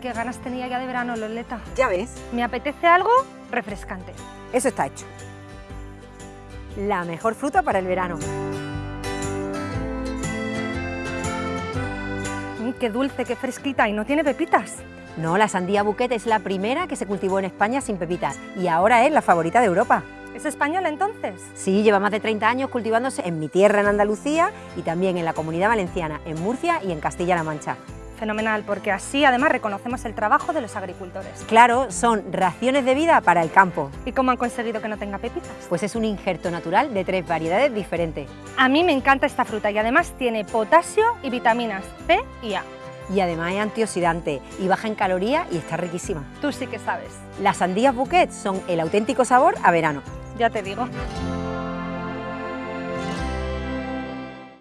Qué ganas tenía ya de verano, Loleta. Ya ves, Me apetece algo refrescante. eso está hecho. La mejor fruta para el verano. Mm, Qué dulce, qué fresquita y no tiene pepitas. No, la sandía bouquet es la primera que se cultivó en España sin pepitas y ahora es la favorita de Europa. ¿Es española entonces? Sí, lleva más de 30 años cultivándose en mi tierra, en Andalucía, y también en la Comunidad Valenciana, en Murcia y en Castilla-La Mancha. Fenomenal, porque así además reconocemos el trabajo de los agricultores. Claro, son raciones de vida para el campo, ¿Y cómo han conseguido que no tenga pepitas? pues es un injerto natural de tres variedades diferentes. A mí me encanta esta fruta y además tiene potasio y vitaminas C y A. Y además es antioxidante y baja en calorías y está riquísima. Tú sí que sabes, Las sandías bouquet son el auténtico sabor a verano. ya te digo.